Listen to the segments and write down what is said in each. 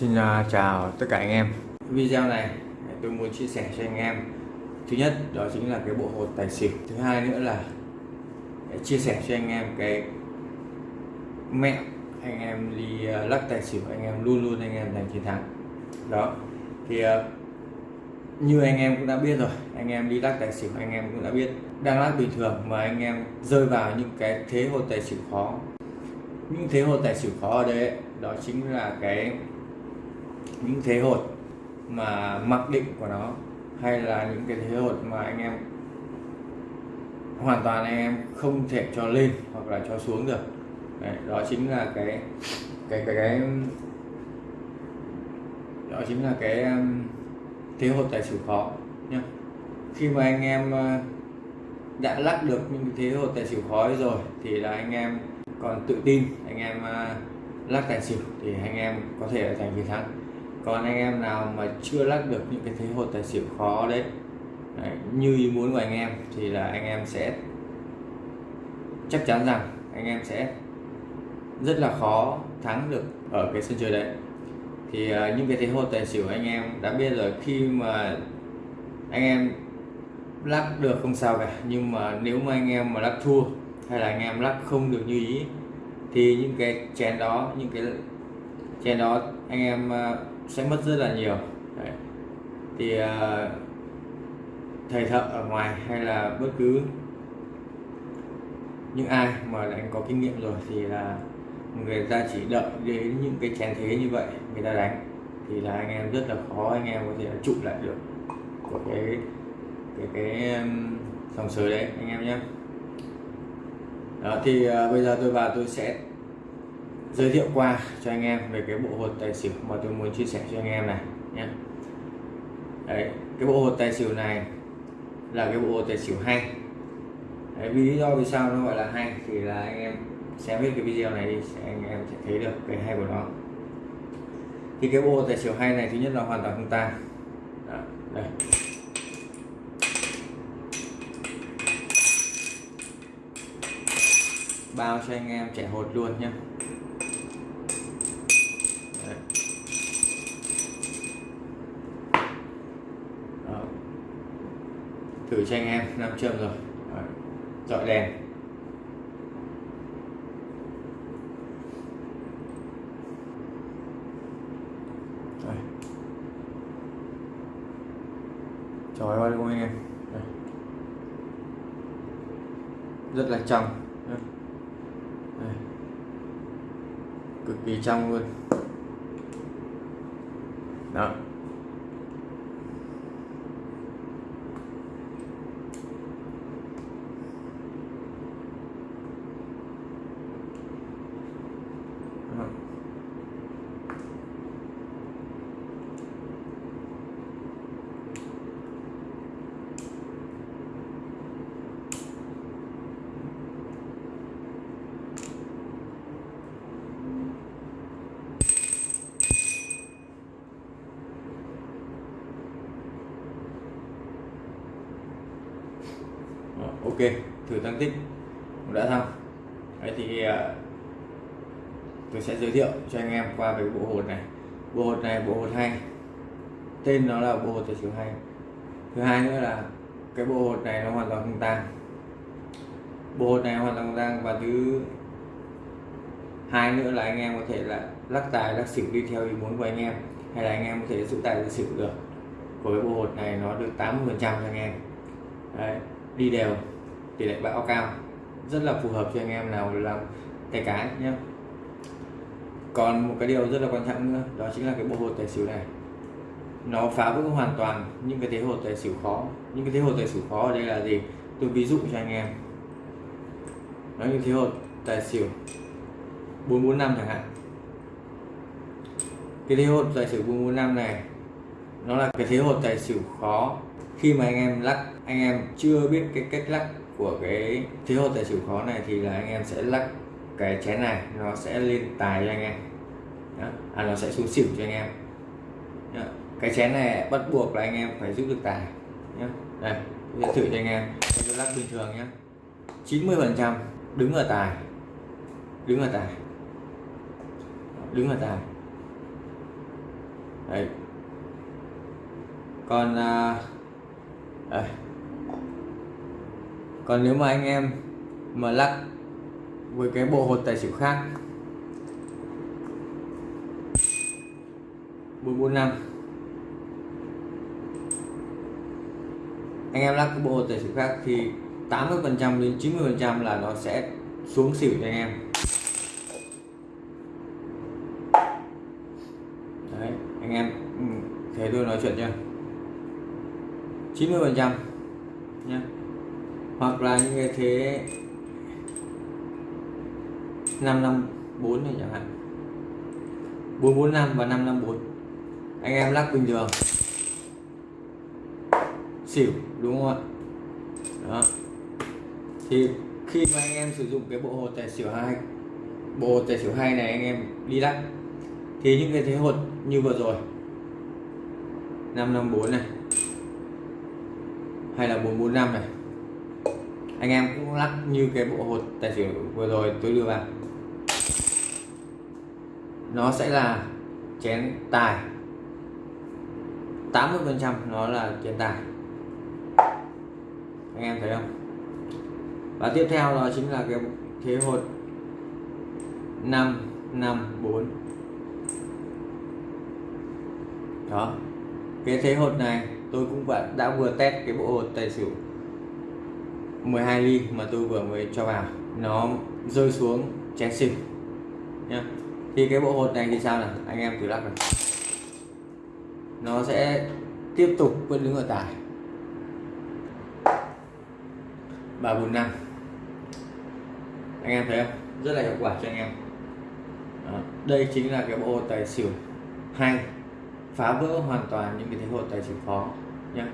Xin à, chào tất cả anh em. Video này tôi muốn chia sẻ cho anh em. Thứ nhất, đó chính là cái bộ hột tài xỉu. Thứ hai nữa là chia sẻ cho anh em cái mẹo anh em đi à, lắc tài xỉu, anh em luôn luôn anh em giành chiến thắng. Đó, thì à, như anh em cũng đã biết rồi, anh em đi lắc tài xỉu, anh em cũng đã biết. Đang lắc bình thường mà anh em rơi vào những cái thế hột tài xỉu khó. Những thế hột tài xỉu khó ở đây đó chính là cái những thế hột mà mặc định của nó hay là những cái thế hột mà anh em hoàn toàn anh em không thể cho lên hoặc là cho xuống được. Đấy, đó chính là cái cái cái cái đó chính là cái um, thế hột tài xỉu khó nhá. Khi mà anh em uh, đã lắc được những thế hột tài xỉu khó rồi thì là anh em còn tự tin anh em uh, lắc tài xỉu thì anh em có thể giành chiến thắng còn anh em nào mà chưa lắc được những cái thế hột tài xỉu khó đấy, đấy như ý muốn của anh em thì là anh em sẽ chắc chắn rằng anh em sẽ rất là khó thắng được ở cái sân chơi đấy. Thì uh, những cái thế hột tài xỉu anh em đã biết rồi khi mà anh em lắc được không sao cả nhưng mà nếu mà anh em mà lắc thua hay là anh em lắc không được như ý thì những cái chén đó những cái chén đó anh em uh, sẽ mất rất là nhiều. Đấy. thì uh, thầy thợ ở ngoài hay là bất cứ những ai mà đánh có kinh nghiệm rồi thì là người ta chỉ đợi đến những cái chén thế như vậy người ta đánh. Thì là anh em rất là khó anh em có thể trụ lại được của cái cái cái dòng sới đấy anh em nhé. Đó thì uh, bây giờ tôi vào tôi sẽ giới thiệu qua cho anh em về cái bộ hột tài xỉu mà tôi muốn chia sẻ cho anh em này nhé. Đấy cái bộ hột tài xỉu này là cái bộ hột tài xỉu hay. Đấy, vì lý do vì sao nó gọi là hay thì là anh em xem hết cái video này đi anh em sẽ thấy được cái hay của nó. Thì cái bộ tài xỉu hay này thứ nhất là hoàn toàn không tan đây. Bao cho anh em trẻ hột luôn nhé. Thử cho anh em nam châm rồi. Dọi đèn. Trời ơi luôn anh em? Đây. rất là trong. Đây. cực kỳ trong luôn. Đó. Ok thử tăng tích. Cũng đã xong. Đấy thì à, tôi sẽ giới thiệu cho anh em qua về bộ hột này. Bộ hột này bộ hột hay tên nó là bộ hột tài xỉu hay thứ hai nữa là cái bộ hột này nó hoàn toàn không tan bộ hột này hoàn toàn không tan và thứ hai nữa là anh em có thể là lắc tài lắc xỉu đi theo ý muốn của anh em hay là anh em có thể giữ tài giữ xỉu được. Của cái bộ hột này nó được 80 phần trăm cho anh em. Đấy, đi đều tỷ lệ bão cao. Rất là phù hợp cho anh em nào làm tay cái nhé còn một cái điều rất là quan trọng nữa, đó chính là cái bộ hột tài xỉu này. Nó phá vỡ hoàn toàn những cái thế hột tài xỉu khó. Những cái thế hột tài xỉu khó ở đây là gì? Tôi ví dụ cho anh em. Nó như thế hột tài xỉu 445 chẳng hạn. Cái thế hột tài xỉu 445 này, nó là cái thế hột tài xỉu khó khi mà anh em lắc. Anh em chưa biết cái cách lắc của cái thế hột tài xỉu khó này thì là anh em sẽ lắc cái chén này nó sẽ lên tài cho anh em. Đó. à nó sẽ xuống xỉu cho anh em. Đó. cái chén này bắt buộc là anh em phải giúp được tài. Nhé đây tôi thử cho anh em. Tôi lắc bình thường nhé 90 phần trăm đứng ở tài. Đứng ở tài. Đứng ở tài. Đấy. Còn à, đây còn nếu mà anh em mà lắc với cái bộ hột tài xỉu khác 445 anh em lắc cái bộ hột tài xỉu khác thì 80 phần trăm đến 90 phần trăm là nó sẽ xuống xỉu cho anh em. Đấy, anh em ừ, thế thấy tôi nói chuyện chưa? 90 phần trăm nhé hoặc là như thế 554 này chẳng hạn. 445 và 554 anh em lắc bình thường. Xỉu, đúng không ạ? Đó. Thì khi mà anh em sử dụng cái bộ hột tài xỉu hai, bộ hột tài xỉu hai này anh em đi lắc. Thì những cái thế hột như vừa rồi 554 này, hay là 445 này anh em cũng lắc như cái bộ hột tài xỉu vừa rồi tôi đưa vào. Nó sẽ là chén tài. 80 phần trăm nó là chén tài. Anh em thấy không? Và tiếp theo đó chính là cái thế hột 5 5 4 đó. Cái thế hột này tôi cũng đã, đã vừa test cái bộ hột tài xỉu. 12 ly mà tôi vừa mới cho vào. Nó rơi xuống chén xỉu. Nhá. Thì cái bộ hột này thì sao nào? Anh em thử lắc này nó sẽ tiếp tục vẫn đứng ở tải. ba bốn năm. Anh em thấy không? Rất là hiệu quả cho anh em. Đó. đây chính là cái bộ hột tài xỉu hay. Phá vỡ hoàn toàn những cái thế hột tài xỉu khó. Nhé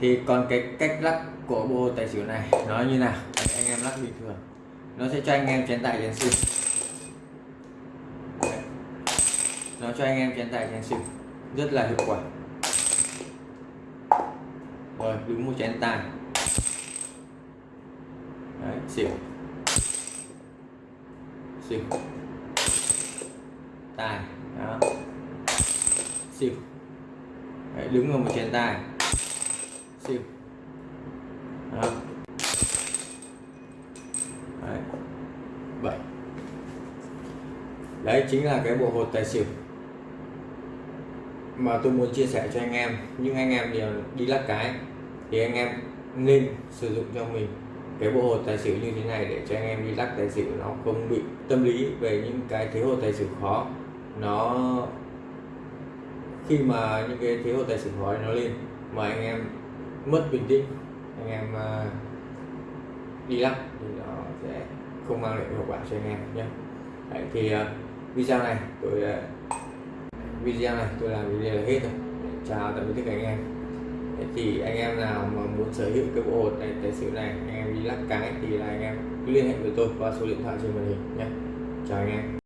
thì còn cái cách lắc của bộ tài xỉu này. Nó như nào? Anh em lắc bình thường. Nó sẽ cho anh em chén tài chén xỉu. Nó cho anh em chén tài chén xỉu. Rất là hiệu quả. Rồi đúng một chén tài Đấy, xỉu. Xỉu. Tài đó. Xỉu. Đấy, đứng vào một chén tài xỉu đó Đấy. bảy đấy chính là cái bộ hột tài xỉu mà tôi muốn chia sẻ cho anh em. Nhưng anh em đều đi lắc cái thì anh em nên sử dụng cho mình cái bộ hột tài xỉu như thế này để cho anh em đi lắc tài xỉu. Nó không bị tâm lý về những cái thế hột tài xỉu khó. Nó khi mà những cái thế hột tài xỉu khó nó lên mà anh em mất bình tĩnh anh em à, đi lắc thì nó sẽ không mang lại hiệu quả cho anh em nhé. Đấy, thì uh, video này, tôi ờ, video này tôi làm video là hết rồi. Chào tạm biệt tất cả anh em. Thì anh em nào mà muốn sở hữu cái bộ hột này, tài xỉu này, anh em đi lắc cái thì là anh em cứ liên hệ với tôi qua số điện thoại trên màn hình nhé. Chào anh em.